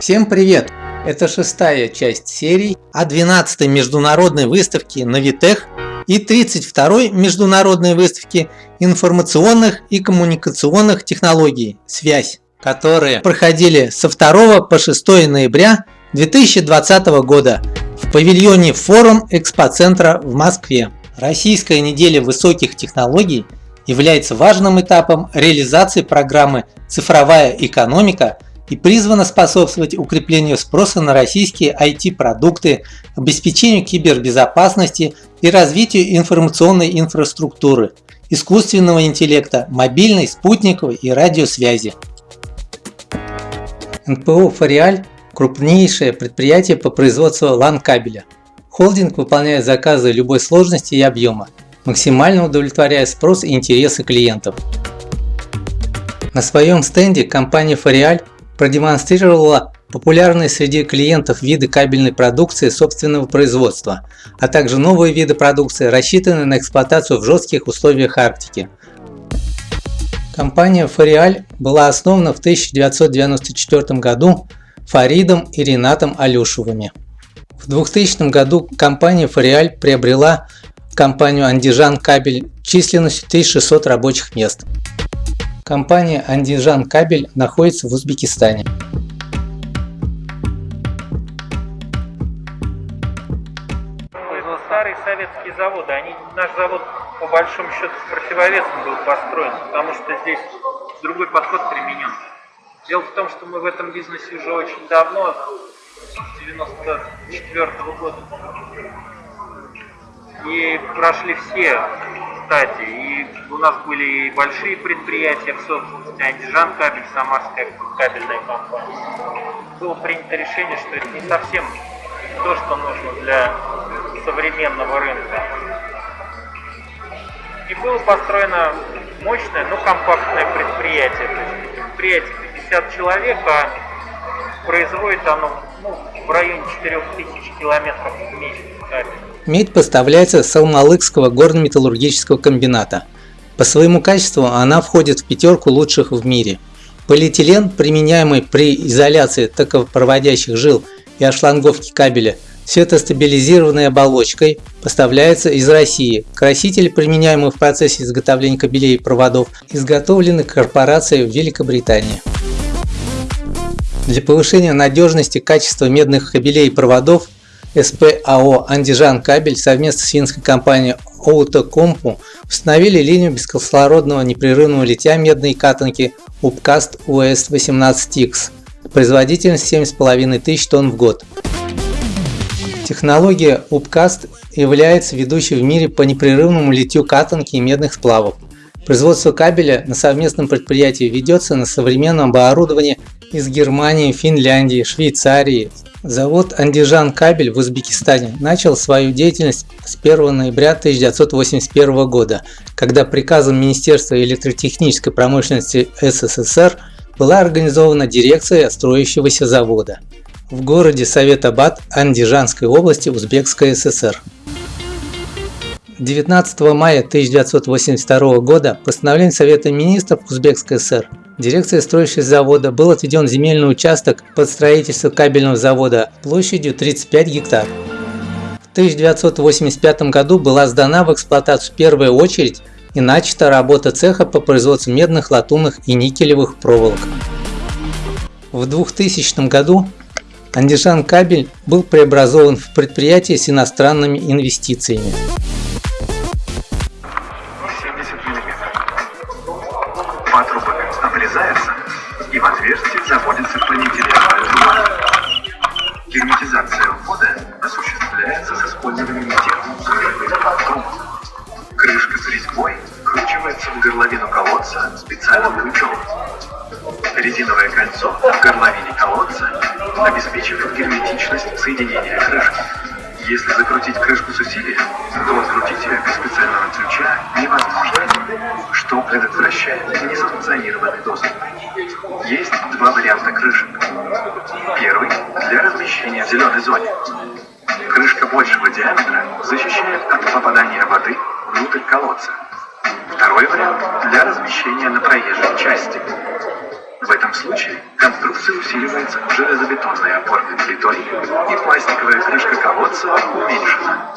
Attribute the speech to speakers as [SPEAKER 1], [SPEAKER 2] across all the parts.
[SPEAKER 1] Всем привет! Это шестая часть серии о 12-й международной выставке Навитех и 32-й международной выставке информационных и коммуникационных технологий «Связь», которые проходили со 2 по 6 ноября 2020 года в павильоне Форум Экспоцентра в Москве. Российская неделя высоких технологий является важным этапом реализации программы «Цифровая экономика» и призвана способствовать укреплению спроса на российские IT-продукты, обеспечению кибербезопасности и развитию информационной инфраструктуры, искусственного интеллекта, мобильной, спутниковой и радиосвязи. НПО «Фориаль» – крупнейшее предприятие по производству LAN-кабеля. Холдинг выполняет заказы любой сложности и объема, максимально удовлетворяя спрос и интересы клиентов. На своем стенде компания «Фориаль» продемонстрировала популярные среди клиентов виды кабельной продукции собственного производства, а также новые виды продукции, рассчитанные на эксплуатацию в жестких условиях Арктики. Компания Фариаль была основана в 1994 году Фаридом и Ренатом Алюшевыми. В 2000 году компания Фариаль приобрела компанию Андижан Кабель численностью 1600 рабочих мест. Компания Андижан Кабель находится в Узбекистане.
[SPEAKER 2] Старые советские заводы, они, наш завод по большому счету с противовесом был построен, потому что здесь другой подход применен. Дело в том, что мы в этом бизнесе уже очень давно, с 94 -го года. И прошли все стадии. И у нас были и большие предприятия в собственности, Андижан кабель, Самарская кабельная компания. Было принято решение, что это не совсем то, что нужно для современного рынка. И было построено мощное, но компактное предприятие. То есть предприятие 50 человек, а производит оно ну, в районе 4000 километров в месяц.
[SPEAKER 1] Медь поставляется с Алмалыкского горно-металлургического комбината. По своему качеству она входит в пятерку лучших в мире. Полиэтилен, применяемый при изоляции токовопроводящих жил и ошланговке кабеля светостабилизированной оболочкой, поставляется из России. Красители, применяемые в процессе изготовления кабелей и проводов, изготовлены корпорацией в Великобритании. Для повышения надежности качества медных кабелей и проводов СПАО «Андижан Кабель» совместно с финской компанией Outokumpu установили линию бескислородного непрерывного литья медной катанки Upcast US18X производительность 7,5 тысяч тонн в год. Технология Upcast является ведущей в мире по непрерывному литью катанки и медных сплавов. Производство кабеля на совместном предприятии ведется на современном оборудовании из Германии, Финляндии, Швейцарии. Завод Андижан Кабель в Узбекистане начал свою деятельность с 1 ноября 1981 года, когда приказом Министерства электротехнической промышленности СССР была организована дирекция строящегося завода в городе Совет-Абад Андижанской области Узбекской ССР. 19 мая 1982 года постановлением Совета Министров Узбекской ССР дирекция строящего завода был отведен земельный участок под строительство кабельного завода площадью 35 гектар. В 1985 году была сдана в эксплуатацию первая очередь и начата работа цеха по производству медных, латунных и никелевых проволок. В 2000 году Андижан Кабель был преобразован в предприятие с иностранными инвестициями.
[SPEAKER 3] И в отверстие заводится полиэтиленовая бумага. Герметизация входа осуществляется с использованием техники труб. Крышка с резьбой вкручивается в горловину колодца специальным ключом. Резиновое кольцо в горловине колодца обеспечивает герметичность соединения крышки. Если закрутить крышку с усилием, зоне. Крышка большего диаметра защищает от попадания воды внутрь колодца. Второй вариант – для размещения на проезжей части. В этом случае конструкция усиливается железобетонной опорной плитой и пластиковая крышка колодца уменьшена,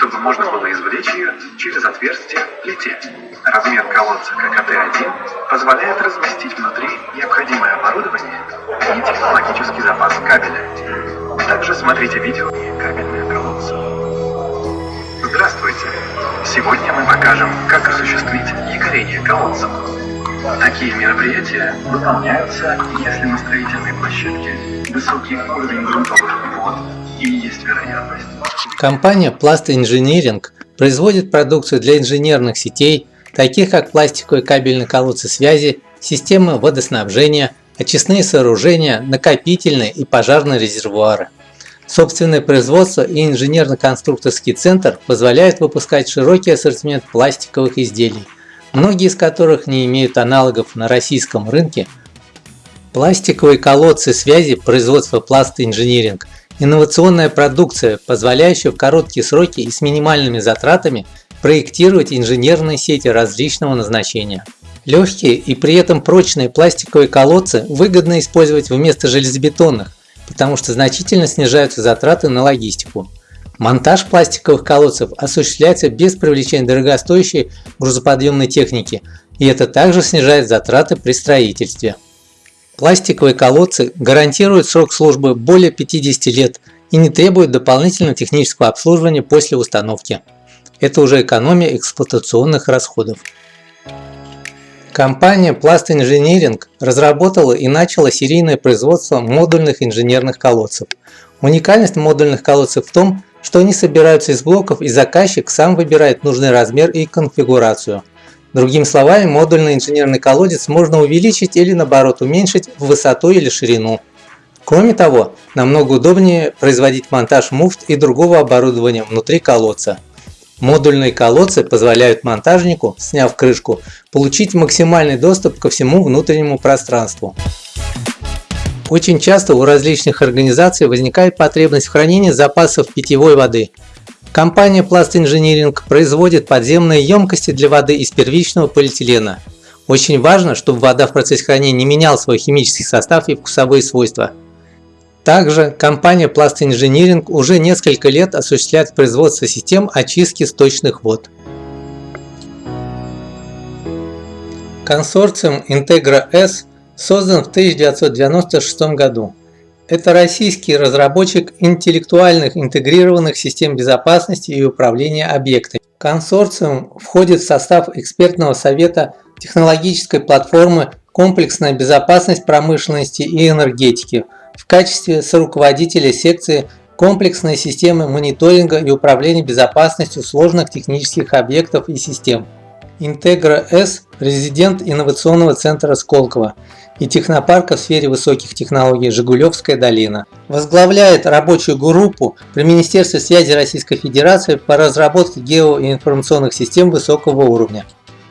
[SPEAKER 3] чтобы можно было извлечь ее через отверстие в плите. Размер колодца ККТ-1 позволяет разместить внутри необходимое оборудование и технологический запас кабеля. Также смотрите видео «Кабельное колодце». Здравствуйте! Сегодня мы покажем, как осуществить якорение колодцев. Такие мероприятия выполняются, если на строительной площадке высокий уровень грунтовых вод и есть вероятность.
[SPEAKER 1] Компания Plast Engineering производит продукцию для инженерных сетей, таких как пластиковые кабельные колодцы связи, системы водоснабжения, очистные сооружения, накопительные и пожарные резервуары. Собственное производство и инженерно-конструкторский центр позволяют выпускать широкий ассортимент пластиковых изделий – многие из которых не имеют аналогов на российском рынке. Пластиковые колодцы связи производства Plast Engineering – инновационная продукция, позволяющая в короткие сроки и с минимальными затратами проектировать инженерные сети различного назначения. Легкие и при этом прочные пластиковые колодцы выгодно использовать вместо железобетонных, потому что значительно снижаются затраты на логистику. Монтаж пластиковых колодцев осуществляется без привлечения дорогостоящей грузоподъемной техники, и это также снижает затраты при строительстве. Пластиковые колодцы гарантируют срок службы более 50 лет и не требуют дополнительного технического обслуживания после установки. Это уже экономия эксплуатационных расходов. Компания Plast Engineering разработала и начала серийное производство модульных инженерных колодцев. Уникальность модульных колодцев в том, что они собираются из блоков и заказчик сам выбирает нужный размер и конфигурацию. Другими словами, модульный инженерный колодец можно увеличить или наоборот уменьшить в высоту или ширину. Кроме того, намного удобнее производить монтаж муфт и другого оборудования внутри колодца. Модульные колодцы позволяют монтажнику, сняв крышку, получить максимальный доступ ко всему внутреннему пространству. Очень часто у различных организаций возникает потребность в хранении запасов питьевой воды. Компания Plast Engineering производит подземные емкости для воды из первичного полиэтилена. Очень важно, чтобы вода в процессе хранения не меняла свой химический состав и вкусовые свойства. Также компания Plast Engineering уже несколько лет осуществляет производство систем очистки сточных вод. Консорциум Integra S создан в 1996 году. Это российский разработчик интеллектуальных интегрированных систем безопасности и управления объектами. Консорциум входит в состав экспертного совета технологической платформы «Комплексная безопасность промышленности и энергетики» в качестве соруководителя секции комплексной системы мониторинга и управления безопасностью сложных технических объектов и систем. Integra S – резидент инновационного центра Сколково и технопарка в сфере высоких технологий «Жигулевская долина». Возглавляет рабочую группу при Министерстве связи Российской Федерации по разработке гео- и информационных систем высокого уровня.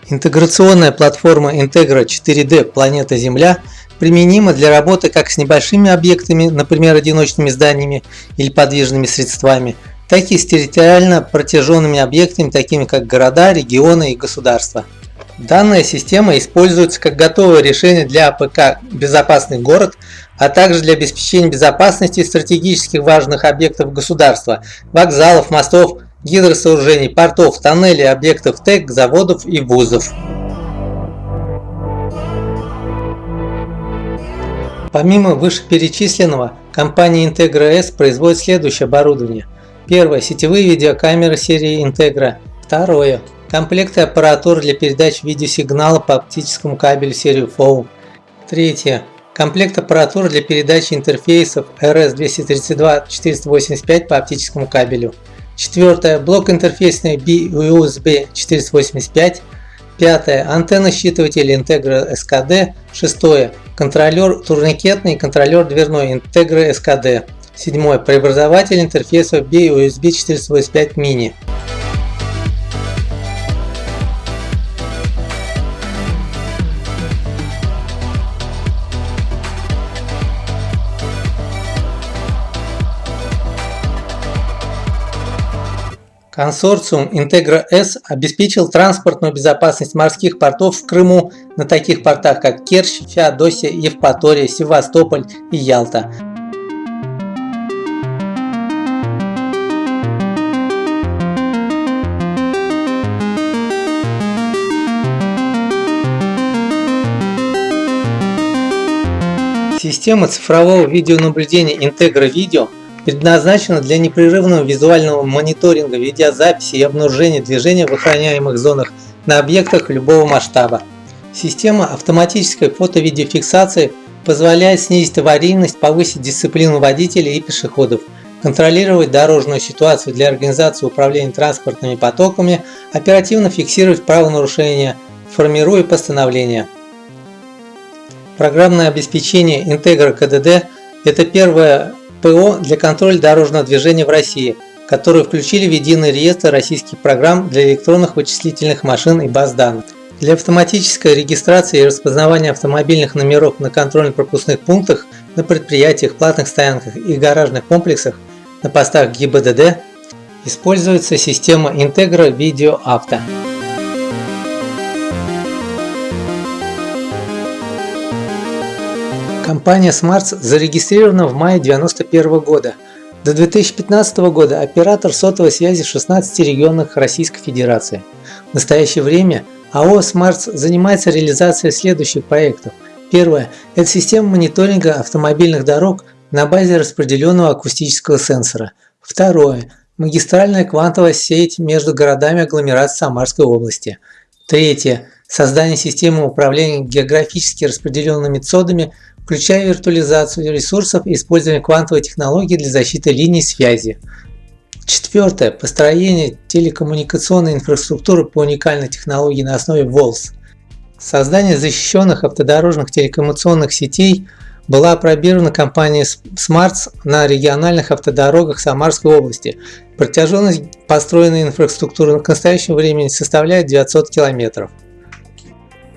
[SPEAKER 1] Интеграционная платформа Integra 4D «Планета Земля» применима для работы как с небольшими объектами, например, одиночными зданиями или подвижными средствами, так и с территориально протяженными объектами, такими как города, регионы и государства. Данная система используется как готовое решение для АПК «Безопасный город», а также для обеспечения безопасности стратегических важных объектов государства, вокзалов, мостов, гидросооружений, портов, тоннелей, объектов ТЭК, заводов и вузов. Помимо вышеперечисленного, компания Integra S производит следующее оборудование. Первое – сетевые видеокамеры серии Integra. Второе Комплекты аппаратуры для передачи видеосигнала по оптическому кабелю серии FOW. Третье. Комплект аппаратуры для передачи интерфейсов RS-232-485 по оптическому кабелю. Четвертое. Блок интерфейсный BUSB 485. Пятое. Антенна-считыватель Integra SKD. Шестое. Контролер турникетный и контролер дверной Integra SKD. Седьмое. Преобразователь интерфейсов BUSB 485 Mini. Консорциум Интегра-С обеспечил транспортную безопасность морских портов в Крыму на таких портах, как Керчь, Феодосия, Евпатория, Севастополь и Ялта. Система цифрового видеонаблюдения Integra Video предназначена для непрерывного визуального мониторинга, видеозаписи и обнаружения движения в охраняемых зонах на объектах любого масштаба. Система автоматической фото-видеофиксации позволяет снизить аварийность, повысить дисциплину водителей и пешеходов, контролировать дорожную ситуацию для организации управления транспортными потоками, оперативно фиксировать правонарушения, формируя постановления. Программное обеспечение Integra KDD – это первое ПО для контроля дорожного движения в России, которые включили в единый реестр российских программ для электронных вычислительных машин и баз данных. Для автоматической регистрации и распознавания автомобильных номеров на контрольно-пропускных пунктах, на предприятиях, платных стоянках и гаражных комплексах на постах ГИБДД используется система Integra Video Auto. Компания Smarts зарегистрирована в мае 1991 года. До 2015 года оператор сотовой связи в 16 регионах Российской Федерации. В настоящее время АО Smarts занимается реализацией следующих проектов. Первое – это система мониторинга автомобильных дорог на базе распределенного акустического сенсора. Второе – магистральная квантовая сеть между городами агломерации Самарской области. Третье – создание системы управления географически распределенными цодами – включая виртуализацию ресурсов и использование квантовой технологии для защиты линий связи. Четвертое. Построение телекоммуникационной инфраструктуры по уникальной технологии на основе WOLS. Создание защищенных автодорожных телекоммуникационных сетей была опробирована компанией Smarts на региональных автодорогах Самарской области. Протяженность построенной инфраструктуры на настоящее время составляет 900 км.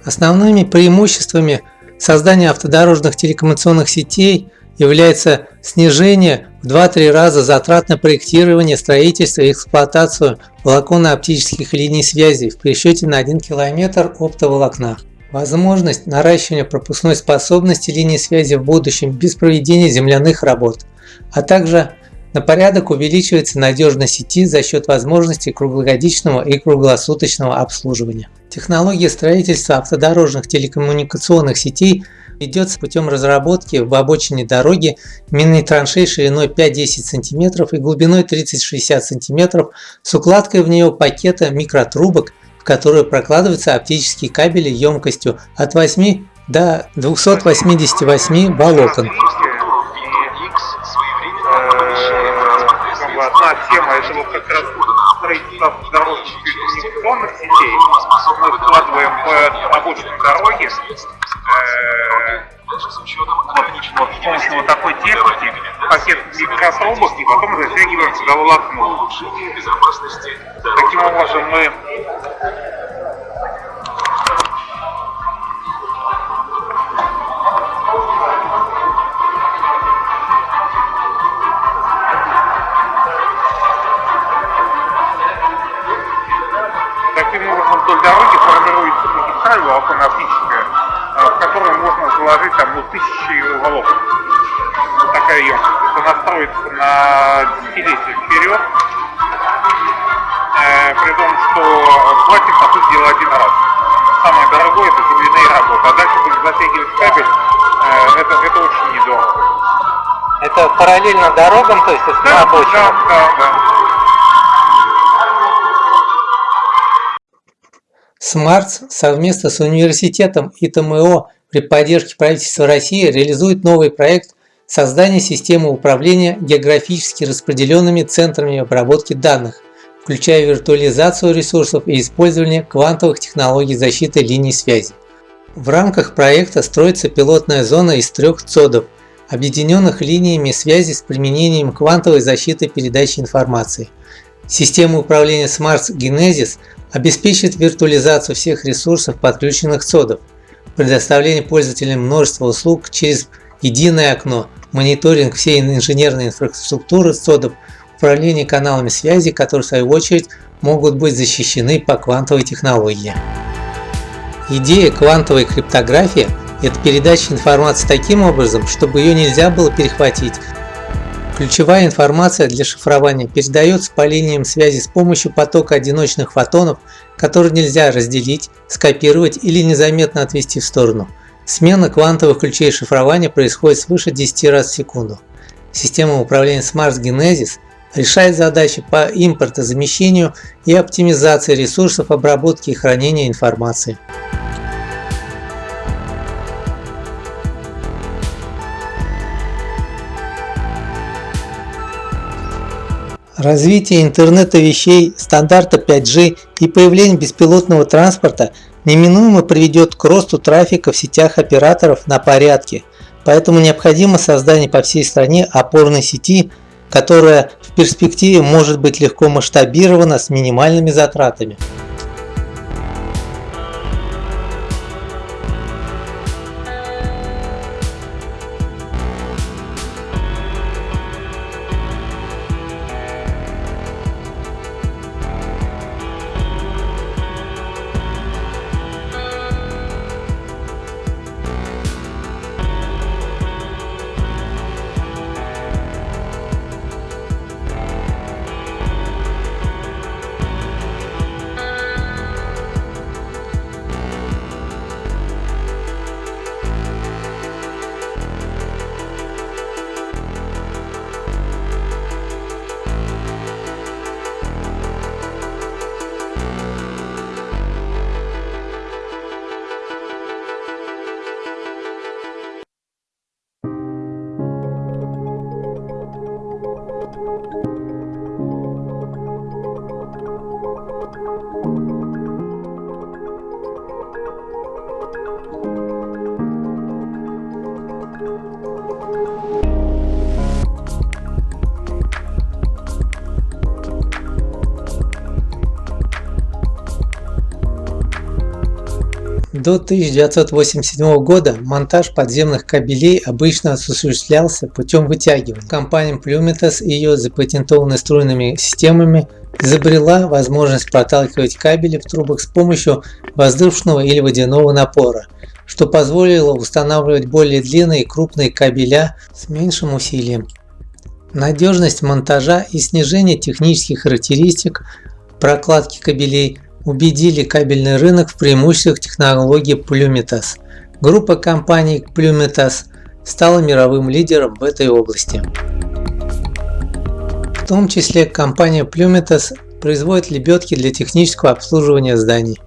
[SPEAKER 1] Основными преимуществами Создание автодорожных телекоммуникационных сетей является снижение в 2-3 раза затрат на проектирование, строительство и эксплуатацию волоконно-оптических линий связи в пересчете на 1 км оптоволокна. Возможность наращивания пропускной способности линий связи в будущем без проведения земляных работ, а также на порядок увеличивается надежность сети за счет возможности круглогодичного и круглосуточного обслуживания. Технология строительства автодорожных телекоммуникационных сетей ведется путем разработки в обочине дороги минной траншеи шириной 5-10 см и глубиной 30-60 см с укладкой в нее пакета микротрубок, в которые прокладываются оптические кабели емкостью от 8 до 288 волокон.
[SPEAKER 2] тема это вот как раз строительство дорожных коммуникационных сетей. Мы вкладываем в обочину дороги э, вот, с помощью вот такой техники пакет микротрубок и потом затягиваем сюда волокно. Таким образом мы волоконно-оптическая, э, в которую можно заложить там ну, тысячи волокон. Вот такая емкость. Это настроится на десятилетие вперед, э, при том, что платим, по сути дела, один раз. Самое дорогое это земляные работы, а дальше будем затягивать кабель, э, это, это очень недорого.
[SPEAKER 1] Это параллельно дорогам, то есть это да, на Да, да, да. Смартс совместно с университетом ИТМО при поддержке правительства России реализует новый проект создания системы управления географически распределенными центрами обработки данных, включая виртуализацию ресурсов и использование квантовых технологий защиты линий связи. В рамках проекта строится пилотная зона из трех цодов, объединенных линиями связи с применением квантовой защиты передачи информации. Система управления Smart Genesis обеспечит виртуализацию всех ресурсов подключенных цодов, предоставление пользователям множества услуг через единое окно, мониторинг всей инженерной инфраструктуры цодов, управления каналами связи, которые в свою очередь могут быть защищены по квантовой технологии. Идея квантовой криптографии – это передача информации таким образом, чтобы ее нельзя было перехватить. Ключевая информация для шифрования передается по линиям связи с помощью потока одиночных фотонов, которые нельзя разделить, скопировать или незаметно отвести в сторону. Смена квантовых ключей шифрования происходит свыше 10 раз в секунду. Система управления Smart Genesis решает задачи по импортозамещению и оптимизации ресурсов обработки и хранения информации. Развитие интернета вещей, стандарта 5G и появление беспилотного транспорта неминуемо приведет к росту трафика в сетях операторов на порядке, поэтому необходимо создание по всей стране опорной сети, которая в перспективе может быть легко масштабирована с минимальными затратами. Thank you. До 1987 года монтаж подземных кабелей обычно осуществлялся путем вытягивания. Компания Plumitas и ее запатентованными струйными системами изобрела возможность проталкивать кабели в трубах с помощью воздушного или водяного напора, что позволило устанавливать более длинные и крупные кабеля с меньшим усилием. Надежность монтажа и снижение технических характеристик прокладки кабелей убедили кабельный рынок в преимуществах технологии Plumitas. Группа компаний Plumitas стала мировым лидером в этой области. В том числе компания Plumitas производит лебедки для технического обслуживания зданий.